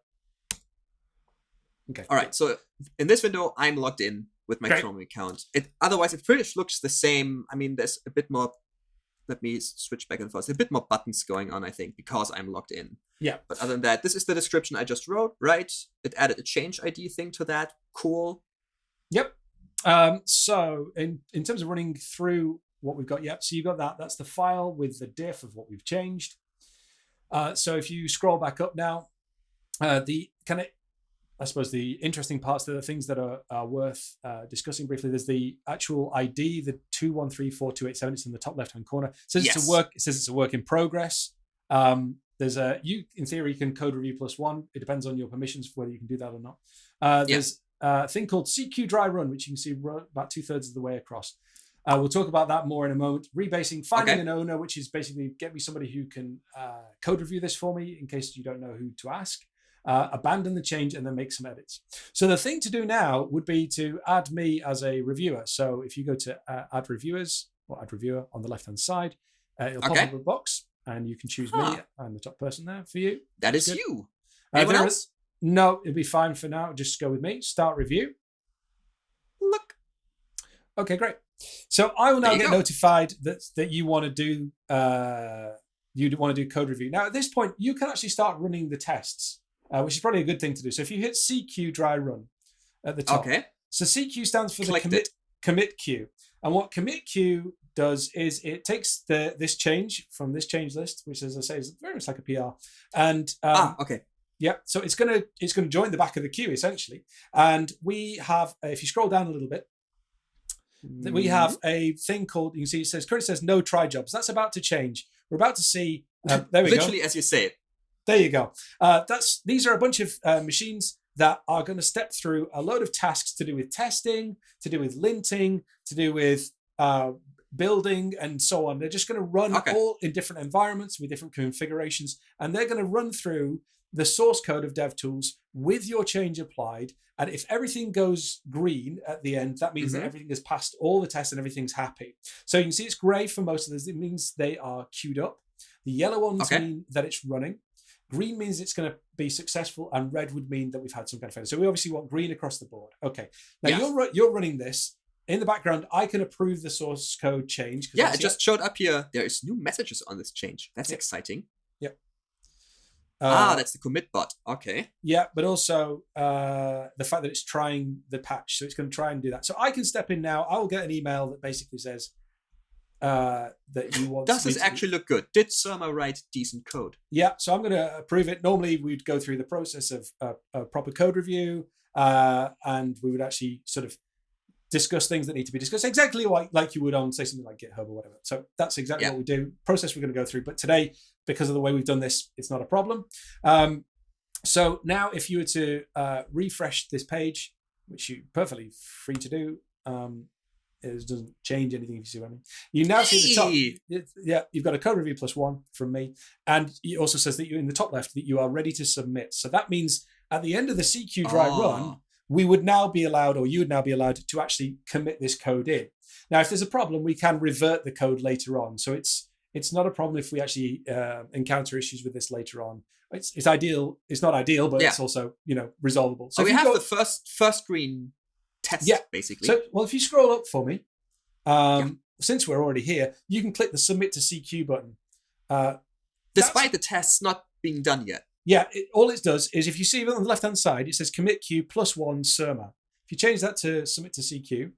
okay. All right, so in this window, I'm logged in with my Great. Chromium account. It otherwise it pretty much looks the same. I mean, there's a bit more. Let me switch back and forth. A bit more buttons going on, I think, because I'm logged in. Yeah. But other than that, this is the description I just wrote. Right? It added a change ID thing to that. Cool. Yep. Um, so in in terms of running through what we've got, yep. So you've got that. That's the file with the diff of what we've changed. Uh, so if you scroll back up now, uh, the kind of I suppose the interesting parts, the things that are, are worth uh, discussing briefly. There's the actual ID, the two one three four two eight seven. It's in the top left hand corner. It says it's a work. It says it's a work in progress. Um, there's a you in theory you can code review plus one. It depends on your permissions for whether you can do that or not. Uh, Yeah. there's a thing called CQ dry run, which you can see about two thirds of the way across. Uh, we'll talk about that more in a moment. Rebasing, finding Okay. an owner, which is basically get me somebody who can uh, code review this for me in case you don't know who to ask. Uh, abandon the change and then make some edits. So the thing to do now would be to add me as a reviewer. So if you go to uh, add reviewers or add reviewer on the left hand side, uh, it'll pop up a box and you can choose me. I'm the top person there for you. That is Good. you. Uh, Anyone else? is- no, it'll be fine for now. Just go with me. Start review. Look. Okay, great. So I will now get go. notified that that you want to do uh, you want to do code review. Now at this point, you can actually start running the tests, uh, which is probably a good thing to do. So if you hit CQ dry run at the top, Okay. so CQ stands for Clicked the commit it. commit queue, and what commit queue does is it takes the this change from this change list, which as I say is very much like a PR, and um, ah, okay. yeah, so it's gonna it's gonna join the back of the queue essentially, and we have if you scroll down a little bit, that we have a thing called you can see it says currently says no try jobs. That's about to change. We're about to see. Uh, there we go. Literally, as you say it. There you go. Uh, that's these are a bunch of uh, machines that are going to step through a load of tasks to do with testing, to do with linting, to do with uh, building, and so on. They're just going to run Okay. all in different environments with different configurations, and they're going to run through the source code of DevTools with your change applied. And if everything goes green at the end, that means that Mhm. everything has passed all the tests and everything's happy. So you can see it's grey for most of those. It means they are queued up. The yellow ones Okay. mean that it's running. Green means it's going to be successful, and red would mean that we've had some kind of failure. So we obviously want green across the board. Okay. Now Yes. you're you're running this in the background. I can approve the source code change. Yeah, it just showed up here. There is new messages on this change. That's exciting. uh, ah, that's the commit bot. Okay. yeah, but also uh, the fact that it's trying the patch, so it's going to try and do that. So I can step in now. I will get an email that basically says uh, that you want. Does this actually look good? Did Surma write decent code? Yeah, so I'm going to approve it. Normally, we'd go through the process of a, a proper code review, uh, and we would actually sort of discuss things that need to be discussed exactly like, like you would on, say, something like GitHub or whatever. So that's exactly Yeah. what we do. Process we're going to go through. But today, because of the way we've done this, it's not a problem. Um, so now, if you were to uh, refresh this page, which you're perfectly free to do, um, it doesn't change anything if you see what I mean. You now see the top. Yeah, you've got a code review plus one from me, and it also says that you're in the top left that you are ready to submit. So that means at the end of the CQ dry run, Oh. we would now be allowed, or you would now be allowed, to actually commit this code in. Now, if there's a problem, we can revert the code later on. So it's it's not a problem if we actually uh, encounter issues with this later on. It's it's ideal. It's not ideal, but Yeah. it's also you know resolvable. So if we have go- the first first screen test, Yeah. basically. so, well, if you scroll up for me, um, since we're already here, you can click the submit to CQ button. Uh, Despite the tests not being done yet. yeah, it, all it does is if you see on the left hand side, it says commit queue plus one Surma. If you change that to submit to CQ,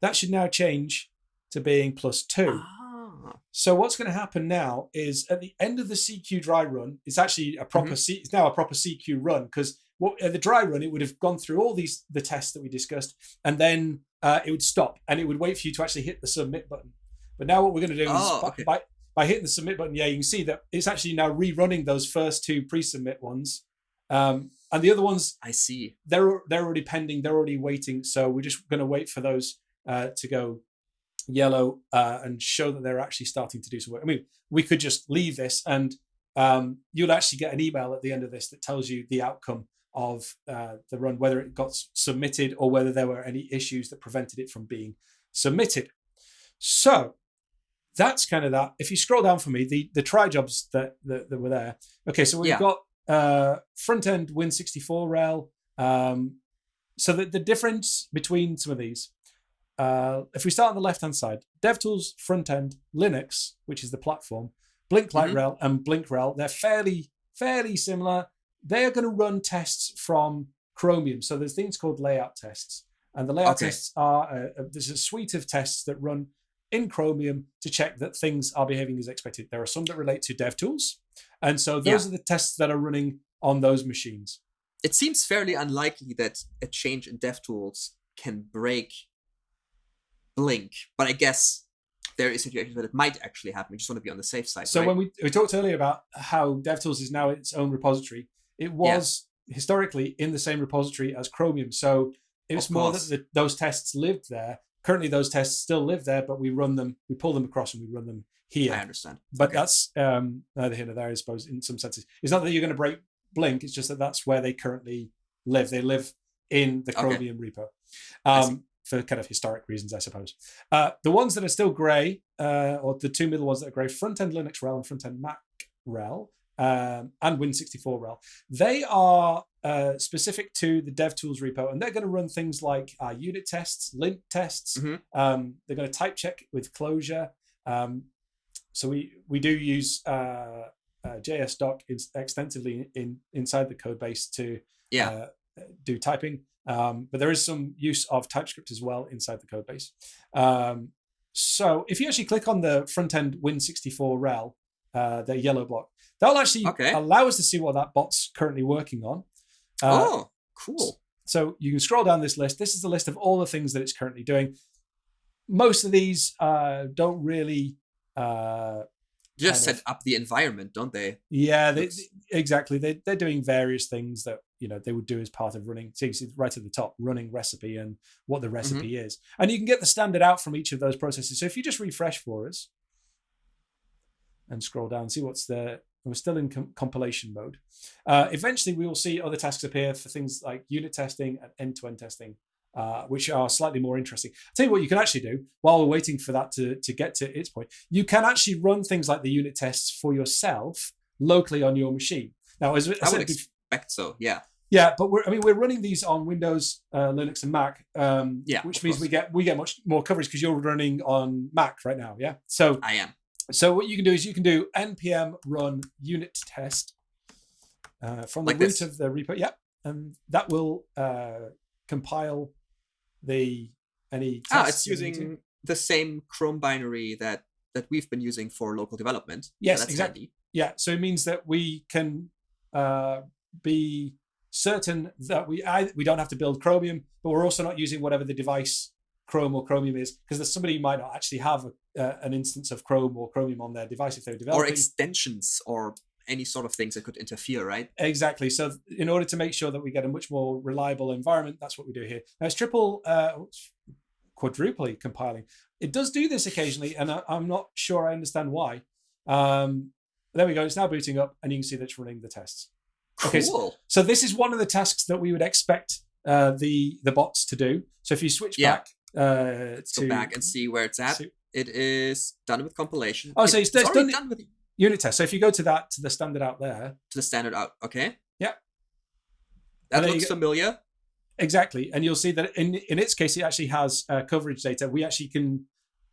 that should now change to being plus two. Ah. So what's going to happen now is at the end of the CQ dry run, it's actually a proper C, it's now a proper CQ run because what at the dry run it would have gone through all these the tests that we discussed and then uh, it would stop and it would wait for you to actually hit the submit button. But now what we're going to do Oh, is by, okay. by by hitting the submit button, yeah, you can see that it's actually now rerunning those first two pre-submit ones, um, and the other ones I see. they're they're already pending, they're already waiting. So we're just going to wait for those uh, to go yellow uh, and show that they're actually starting to do some work. I mean, we could just leave this, and um, you'll actually get an email at the end of this that tells you the outcome of uh, the run, whether it got submitted or whether there were any issues that prevented it from being submitted. So that's kind of that. If you scroll down for me, the the try jobs that that, that were there. Okay, so we've Yeah. got uh, front end Win64 rel. Um, so the, the difference between some of these, uh, if we start on the left hand side, DevTools front end Linux, which is the platform, Blink Light Mhm. Rel and Blink Rel, they're fairly fairly similar. They are going to run tests from Chromium. So there's things called layout tests, and the layout Okay. tests are uh, uh, there's a suite of tests that run in Chromium to check that things are behaving as expected. There are some that relate to DevTools, and so those are the tests that are running on those machines. It seems fairly unlikely that a change in DevTools can break Blink, but I guess there is a situations that it might actually happen. We just want to be on the safe side. So right? when we we talked earlier about how DevTools is now its own repository, it was historically in the same repository as Chromium. So it was more that the, those tests lived there. Currently, those tests still live there, but we run them, we pull them across, and we run them here. I understand. But Okay. that's um, neither here nor there, I suppose, in some senses. It's not that you're going to break Blink, it's just that that's where they currently live. They live in the Okay. Chromium repo um, for kind of historic reasons, I suppose. Uh, the ones that are still grey, uh, or the two middle ones that are grey, front end Linux rel and front end Mac rel, um, and Win64 rel, they are uh, specific to the DevTools repo, and they're going to run things like uh, unit tests, lint tests. Mhm. Um, they're going to type check with closure. Um, so we we do use uh, uh, JS doc in, extensively in inside the code base to Yeah. uh, do typing. Um, but there is some use of TypeScript as well inside the code base. Um, so if you actually click on the front end Win64 rel, uh, the yellow block, that'll actually Okay. allow us to see what that bot's currently working on. Uh, oh, cool. so you can scroll down this list. This is the list of all the things that it's currently doing. Most of these uh, don't really. Uh, Just set up the environment, don't they? yeah, they, exactly. They, they're doing various things that you know they would do as part of running. So you see right at the top, running recipe and what the recipe is, and you can get the standard out from each of those processes. So if you just refresh for us and scroll down, see what's there. We're still in com- compilation mode. Uh, eventually, we will see other tasks appear for things like unit testing and end-to-end testing, uh, which are slightly more interesting. I'll tell you what you can actually do while we're waiting for that to, to get to its point. You can actually run things like the unit tests for yourself locally on your machine. Now, as I I said would expect so. Yeah. yeah, but we're I mean we're running these on Windows, uh, Linux, and Mac. Um, Yeah, which means course. we get we get much more coverage because you're running on Mac right now. Yeah. So I am. So what you can do is you can do npm run unit test uh, from the Like root this. of the repo. Yeah, and that will uh, compile the any. Ah, tests it's that we need to. using the same Chrome binary that that we've been using for local development. Yes, that's exactly. handy. Yeah, so it means that we can uh, be certain that we I, we don't have to build Chromium, but we're also not using whatever the device Chrome or Chromium is, because there's somebody who might not actually have a, uh, an instance of Chrome or Chromium on their device if they're developing. Or extensions or any sort of things that could interfere, right? exactly. So in order to make sure that we get a much more reliable environment, that's what we do here. Now it's triple, uh, quadruply compiling. It does do this occasionally, and I, I'm not sure I understand why. Um, there we go. It's now booting up, and you can see that it's running the tests. Okay, so- Cool. So this is one of the tasks that we would expect uh, the the bots to do. So if you switch Yeah. back uh, Let's to go back and see where it's at. to It is done with compilation. Oh, so It- it's- it's already done- done with unit test. So if you go to that to the standard out there, to the standard out. Okay. Yeah. That looks familiar. exactly, and you'll see that in in its case, it actually has uh, coverage data. We actually can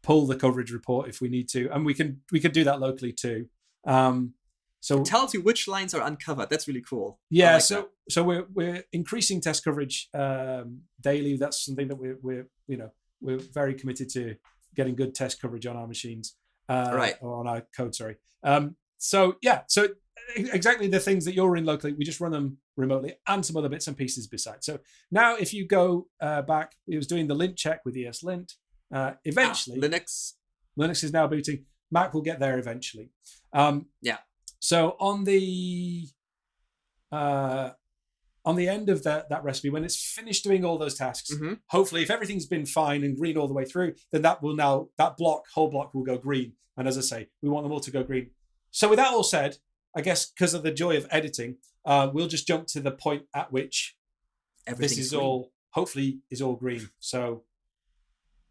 pull the coverage report if we need to, and we can we can do that locally too. Um, so It tells you which lines are uncovered. That's really cool. Yeah, like so that. so we're we're increasing test coverage um, daily. That's something that we're we're you know we're very committed to getting good test coverage on our machines, uh, Right. Or on our code, sorry. Um, so yeah, so exactly the things that you're in locally, we just run them remotely, and some other bits and pieces besides. So now, if you go uh, back, it was doing the lint check with ESLint. Uh, eventually, Ah, Linux. Linux is now booting. Mac will get there eventually. Um, Yeah. So on the uh, on the end of that that recipe, when it's finished doing all those tasks, Mhm. hopefully, if everything's been fine and green all the way through, then that will now that block whole block will go green. And as I say, we want them all to go green. So with that all said, I guess because of the joy of editing, uh, we'll just jump to the point at which this is green. all hopefully is all green. So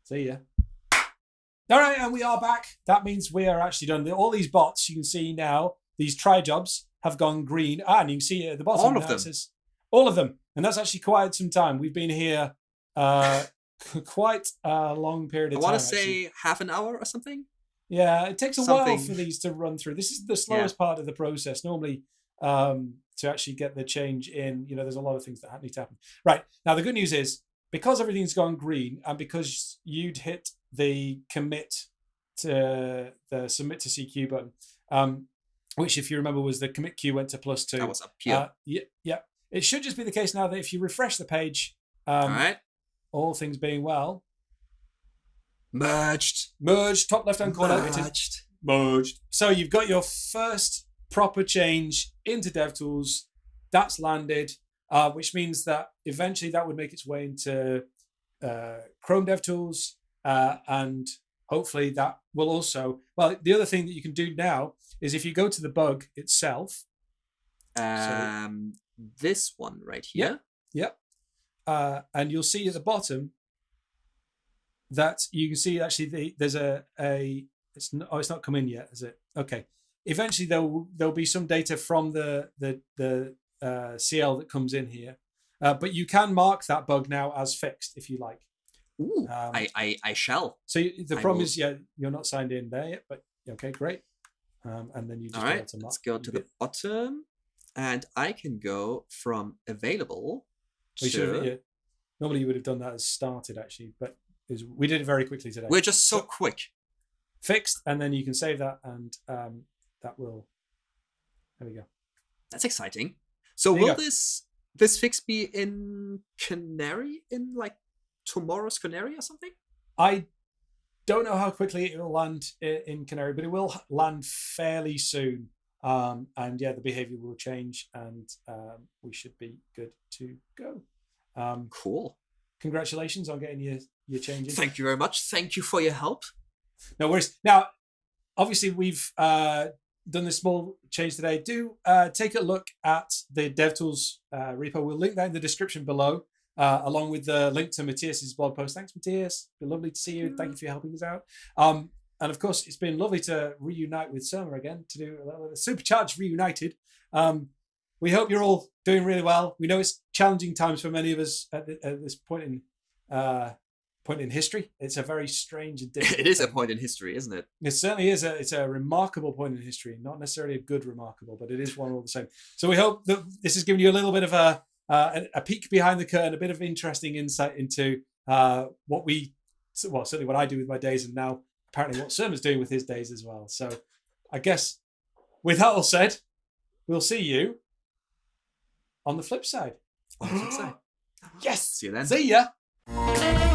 see ya. All right, and we are back. That means we are actually done. All these bots you can see now, these try jobs have gone green. Ah, and you can see it at the bottom All of them. says all of them, and that's actually quite some time. We've been here uh, quite a long period I of time. want to say half an hour or something. Yeah, it takes a while for these to run through. This is the slowest part of the process. Normally, um, to actually get the change in, you know, there's a lot of things that need to happen. Right now, the good news is because everything's gone green, and because you'd hit the commit to the submit to CQ button, um, which, if you remember, was the commit queue went to plus two. That was up here. Uh, yeah, yeah. It should just be the case now that if you refresh the page, um, all right. all things being well, Merged. merged, top left hand corner. Merged. merged. So you've got your first proper change into DevTools. That's landed, uh, which means that eventually that would make its way into uh, Chrome DevTools, uh, and hopefully that will also. Well, the other thing that you can do now is if you go to the bug itself, Um, this one right here. Yeah. uh, and you'll see at the bottom that you can see actually the, there's a a it's not, oh it's not come in yet is it okay eventually there'll there'll be some data from the the the uh, CL that comes in here uh, but you can mark that bug now as fixed if you like Ooh, Um, I, I I shall. so you, the I problem will- is yeah you're not signed in there yet but okay great um, and then you just All right. to Let's go to the bottom, and I can go from available we should have, yeah, normally you would have done that as started actually but was- we did it very quickly today We're just so So- quick. fixed, and then you can save that, and um, that will. There we go. That's exciting. So There will this this fix be in Canary in like tomorrow's Canary or something? I don't know how quickly it will land in Canary, but it will land fairly soon. Um, and yeah, the behavior will change, and um, we should be good to go. Um, Cool. congratulations on getting your your changes. Thank you very much. Thank you for your help. No worries. Now, obviously, we've uh, done this small change today. Do uh, take a look at the DevTools uh, repo. We'll link that in the description below, uh, along with the link to Mathias's blog post. Thanks, Matthias. Been lovely to see you. Thank you for helping us out. Um, and of course, it's been lovely to reunite with Surma again to do a little supercharged reunited. Um, we hope you're all doing really well. We know it's challenging times for many of us at, th- at this point in uh, point in history. It's a very strange and it is a point in history, isn't it? It certainly is a it's a remarkable point in history, not necessarily a good remarkable, but it is one all the same. So we hope that this has given you a little bit of a uh, a, a peek behind the curtain, a bit of interesting insight into uh, what we well certainly what I do with my days, and now apparently what Surma's doing with his days as well. So I guess with that all said, we'll see you on the flip side. On the flip side. Yes. See you then. See ya.